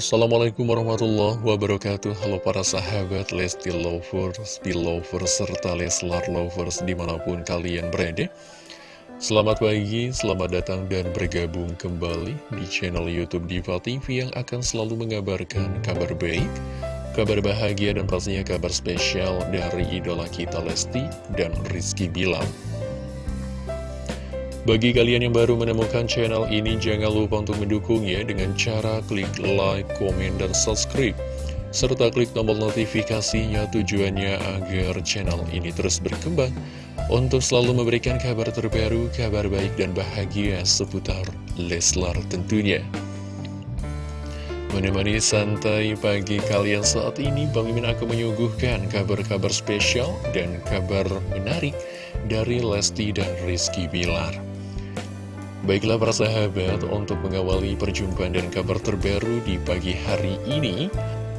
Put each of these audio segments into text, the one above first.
Assalamualaikum warahmatullahi wabarakatuh. Halo para sahabat Lesti Lovers, Belovers, serta Leslar Lovers di mana pun kalian berada. Selamat pagi, selamat datang dan bergabung kembali di channel Youtube Diva TV yang akan selalu mengabarkan kabar baik Kabar bahagia dan pastinya kabar spesial dari idola kita Lesti dan Rizky Bilar bagi kalian yang baru menemukan channel ini, jangan lupa untuk mendukungnya dengan cara klik like, komen, dan subscribe. Serta klik tombol notifikasinya tujuannya agar channel ini terus berkembang untuk selalu memberikan kabar terbaru, kabar baik dan bahagia seputar Leslar tentunya. Menemani santai pagi kalian saat ini, Bang Mimin akan menyuguhkan kabar-kabar spesial dan kabar menarik dari Lesti dan Rizky Bilar. Baiklah para sahabat, untuk mengawali perjumpaan dan kabar terbaru di pagi hari ini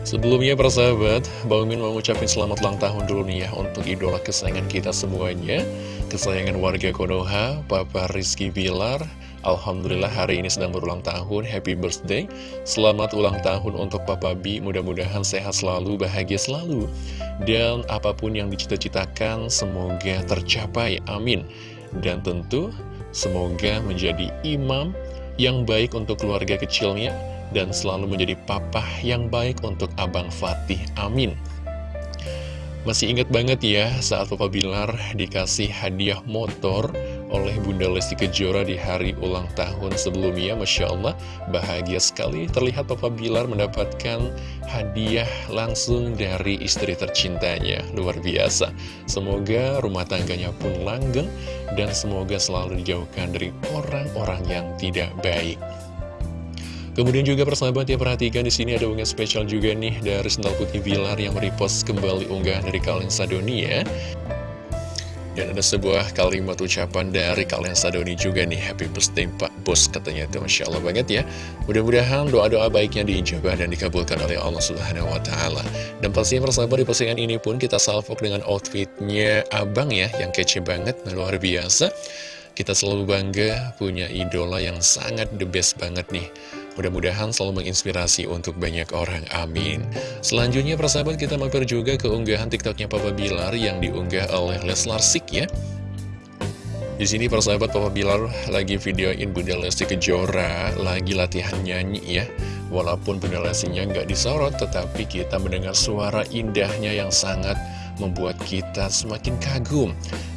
Sebelumnya para sahabat, Bang Min mau ngucapin selamat ulang tahun dulu nih ya Untuk idola kesayangan kita semuanya. Kesayangan warga Konoha, Papa Rizky Bilar. Alhamdulillah hari ini sedang berulang tahun, happy birthday. Selamat ulang tahun untuk Papa B, mudah-mudahan sehat selalu, bahagia selalu. Dan apa pun yang dicita-citakan, semoga tercapai, amin Dan tentu Semoga menjadi imam yang baik untuk keluarga kecilnya dan selalu menjadi papa yang baik untuk Abang Fatih. Amin. Masih ingat banget ya saat Papa Bilar dikasih hadiah motor oleh Bunda Lesti Kejora di hari ulang tahun sebelumnya. Masya Allah bahagia sekali terlihat Papa Bilar mendapatkan hadiah langsung dari istri tercintanya. Luar biasa. Semoga rumah tangganya pun langgeng dan semoga selalu dijauhkan dari orang-orang yang tidak baik. Kemudian juga persahabat ya perhatikan di sini ada unggahan spesial juga nih dari Sendal Putih Bilar yang merepost kembali unggahan dari kalian Sadoni ya. Dan ada sebuah kalimat ucapan dari kalian Sadoni juga nih Happy birthday Pak Bos katanya itu Masya Allah banget ya. Mudah-mudahan doa-doa baiknya diijabah dan dikabulkan oleh Allah Subhanahu Wa Taala. Dan pastinya persahabat di postingan ini pun kita salvok dengan outfitnya abang ya Yang kece banget, luar biasa. Kita selalu bangga punya idola yang sangat the best banget nih Mudah-mudahan selalu menginspirasi untuk banyak orang, amin. Selanjutnya persahabat kita mampir juga ke unggahan tiktoknya Papa Bilar yang diunggah oleh Leslar Sik ya. Di sini persahabat Papa Bilar lagi videoin Bunda Lesti Kejora lagi latihan nyanyi ya. Walaupun Bunda Lestinya nggak disorot tetapi kita mendengar suara indahnya yang sangat membuat kita semakin kagum.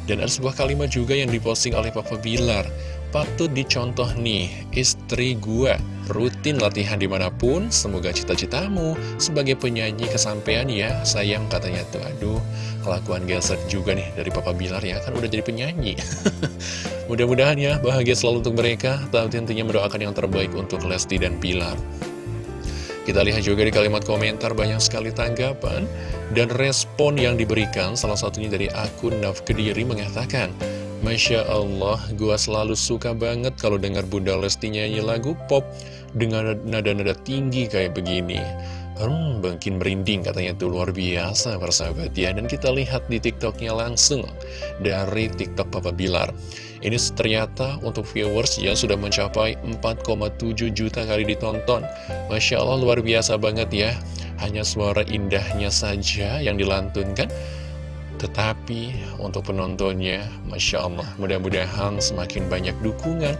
Dan ada sebuah kalimat juga yang diposting oleh Papa Bilar Patut dicontoh nih, istri gua rutin latihan di mana pun, semoga cita-citamu sebagai penyanyi kesampaian ya, sayang katanya tuh, aduh, kelakuan geser juga nih dari Papa Bilar ya, kan udah jadi penyanyi. Mudah-mudahan ya, bahagia selalu untuk mereka, tapi tentunya mendoakan yang terbaik untuk Lesti dan Bilar. Kita lihat juga di kalimat komentar banyak sekali tanggapan dan respon yang diberikan, salah satunya dari akun Naf Kediri mengatakan, Masya Allah, gua selalu suka banget kalau dengar Bunda Lesti nyanyi lagu pop dengan nada-nada tinggi kayak begini. Hmm, bangkin merinding katanya itu luar biasa persahabat ya. Dan kita lihat di tiktoknya langsung dari tiktok Papa Bilar. Ini ternyata untuk viewers yang sudah mencapai 4,7 juta kali ditonton. Masya Allah luar biasa banget ya. Hanya suara indahnya saja yang dilantunkan tetapi untuk penontonnya, Masya Allah, mudah-mudahan semakin banyak dukungan,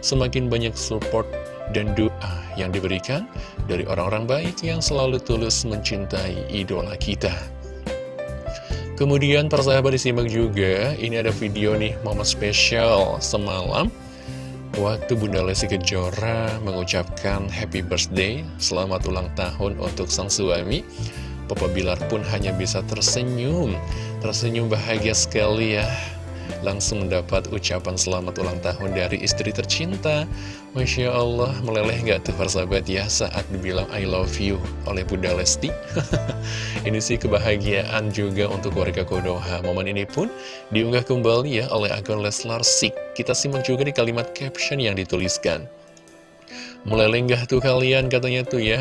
semakin banyak support dan doa yang diberikan dari orang-orang baik yang selalu tulus mencintai idola kita. Kemudian persahabat disimak juga, ini ada video nih momen spesial semalam Waktu Bunda Lesti Kejora mengucapkan happy birthday, selamat ulang tahun untuk sang suami Papa Bilar pun hanya bisa tersenyum. Tersenyum bahagia sekali ya. Langsung mendapat ucapan selamat ulang tahun dari istri tercinta. Masya Allah, meleleh gak tuh persahabat ya saat dibilang I love you oleh Bunda Lesti? Ini sih kebahagiaan juga untuk warga Kodoha. Momen ini pun diunggah kembali ya oleh akun Leslar Sik. Kita simak juga di kalimat caption yang dituliskan. Meleleh gak tuh kalian katanya tuh ya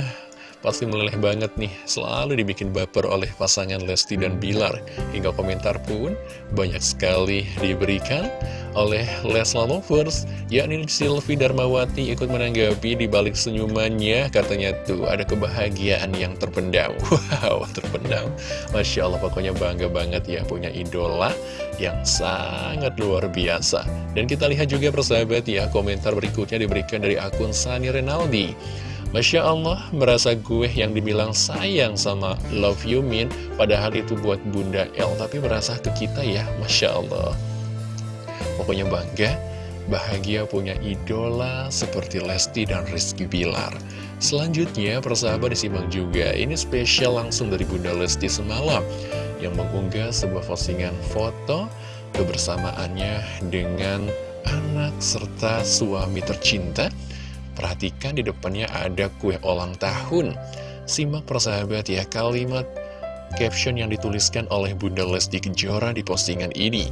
Pasti meleleh banget nih, selalu dibikin baper oleh pasangan Lesti dan Bilar. Hingga komentar pun banyak sekali diberikan oleh Lesla Lovers, yakni Silvi Darmawati ikut menanggapi di balik senyumannya, katanya tuh ada kebahagiaan yang terpendam. Wow, terpendam. Masya Allah, pokoknya bangga banget ya punya idola yang sangat luar biasa. Dan kita lihat juga persahabat ya, komentar berikutnya diberikan dari akun Sani Renaldi. Masya Allah, merasa gue yang dibilang sayang sama Love You Min, padahal itu buat Bunda El, tapi merasa ke kita ya, Masya Allah. Pokoknya bangga, bahagia punya idola seperti Lesti dan Rizky Bilar. Selanjutnya, persahabat disimak juga, ini spesial langsung dari Bunda Lesti semalam, yang mengunggah sebuah postingan foto kebersamaannya dengan anak serta suami tercinta, Perhatikan di depannya ada kue ulang tahun. Simak persahabat ya kalimat caption yang dituliskan oleh Bunda Lesti Kejora di postingan ini.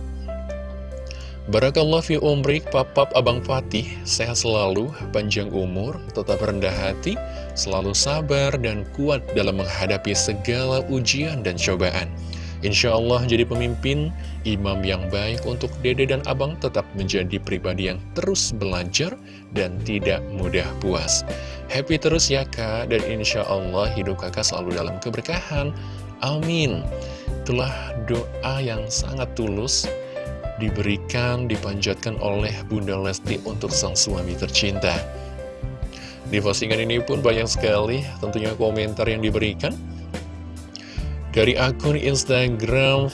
Barakallah fi umrik, papap Abang Fatih, sehat selalu, panjang umur, tetap rendah hati, selalu sabar dan kuat dalam menghadapi segala ujian dan cobaan. Insya Allah jadi pemimpin, imam yang baik untuk dede dan abang tetap menjadi pribadi yang terus belajar dan tidak mudah puas. Happy terus ya kak, dan insya Allah hidup kakak selalu dalam keberkahan. Amin. Itulah doa yang sangat tulus diberikan, dipanjatkan oleh Bunda Lesti untuk sang suami tercinta. Di postingan ini pun banyak sekali tentunya komentar yang diberikan. Dari akun Instagram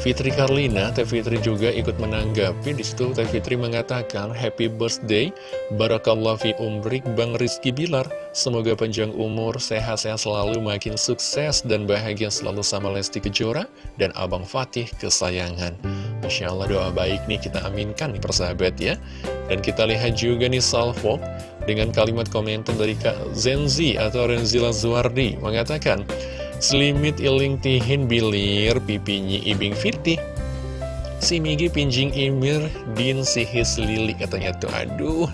Fitri Karlina, Teh Fitri juga ikut menanggapi. Di situ Teh Fitri mengatakan Happy birthday Barakallah fi umrik Bang Rizky Bilar. Semoga panjang umur, sehat-sehat selalu, makin sukses dan bahagia selalu sama Lesti Kejora dan Abang Fatih kesayangan. Masya Allah doa baik nih kita aminkan nih persahabat ya. Dan kita lihat juga nih Salvo dengan kalimat komentar dari Kak Zenzi atau Renzila Zuardi mengatakan Selimit iling tihin bilir pipinya ibing firti Si Migi pinjing imir din sihis lili katanya tuh. Aduh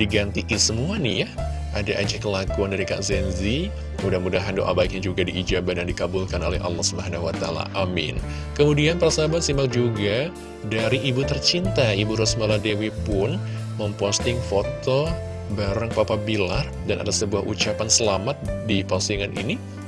diganti semua nih ya. Ada aja kelakuan dari Kak Zenzi Mudah-mudahan doa baiknya juga diijabah dan dikabulkan oleh Allah Subhanahu Wa Taala. Amin. Kemudian persahabat simak juga dari ibu tercinta Ibu Rosmala Dewi pun memposting foto bareng Papa Bilar Dan ada sebuah ucapan selamat di postingan ini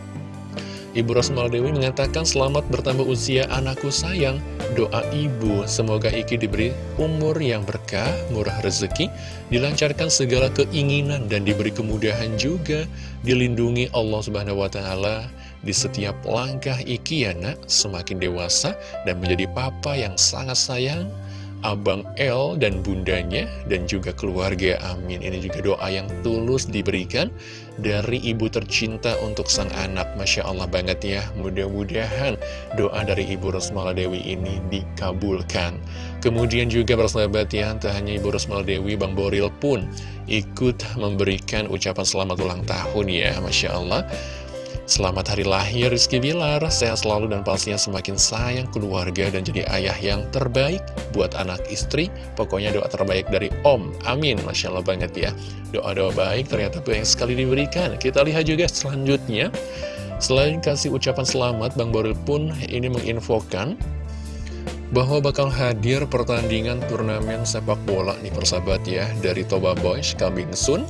Ibu Rosmal Dewi mengatakan selamat bertambah usia anakku sayang. Doa ibu semoga Iki diberi umur yang berkah, murah rezeki Dilancarkan segala keinginan dan diberi kemudahan juga. Dilindungi Allah Subhanahu Wa Taala. Di setiap langkah Iki ya nak Semakin dewasa dan menjadi papa yang sangat sayang Abang L dan bundanya dan juga keluarga. Amin. Ini juga doa yang tulus diberikan dari ibu tercinta untuk sang anak. Masya Allah banget ya. Mudah-mudahan doa dari ibu Rosmala Dewi ini dikabulkan. Kemudian juga bersahabat ya tak hanya ibu Rosmala Dewi Bang Boril pun ikut memberikan ucapan selamat ulang tahun ya. Masya Allah Selamat hari lahir Rizky Bilar, sehat selalu dan pastinya semakin sayang keluarga dan jadi ayah yang terbaik buat anak istri. Pokoknya doa terbaik dari Om, amin, Masya Allah banget ya. Doa-doa baik ternyata banyak sekali diberikan. Kita lihat juga selanjutnya, selain kasih ucapan selamat, Bang Boril pun ini menginfokan bahwa bakal hadir pertandingan turnamen sepak bola nih persahabat ya dari Toba Boys coming soon.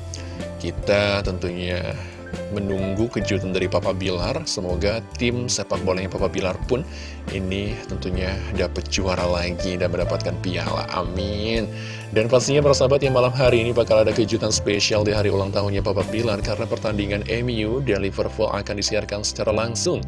Kita tentunya menunggu kejutan dari Papa Bilar. Semoga tim sepak bolanya Papa Bilar pun ini tentunya dapat juara lagi dan mendapatkan piala. Amin. Dan pastinya para sahabat yang malam hari ini bakal ada kejutan spesial di hari ulang tahunnya Papa Bilar karena pertandingan MU dan Liverpool akan disiarkan secara langsung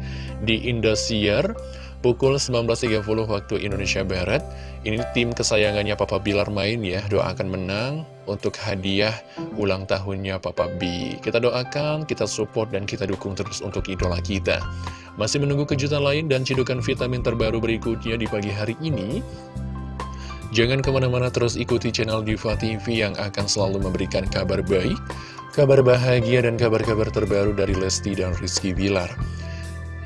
di Indosiar pukul 19.30 waktu Indonesia Barat. Ini tim kesayangannya Papa Bilar main ya, doakan menang untuk hadiah ulang tahunnya Papa B. Kita doakan, kita support, dan kita dukung terus untuk idola kita. Masih menunggu kejutan lain dan cidukan vitamin terbaru berikutnya di pagi hari ini. Jangan ke mana-mana terus ikuti channel Diva TV yang akan selalu memberikan kabar baik, kabar bahagia, dan kabar-kabar terbaru dari Lesti dan Rizky Bilar.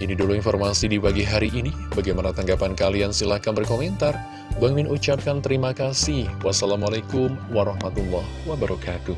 Ini dulu informasi di pagi hari ini. Bagaimana tanggapan kalian? Silahkan berkomentar. Bang Min ucapkan terima kasih. Wassalamualaikum warahmatullahi wabarakatuh.